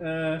呃，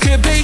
could be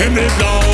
In this blau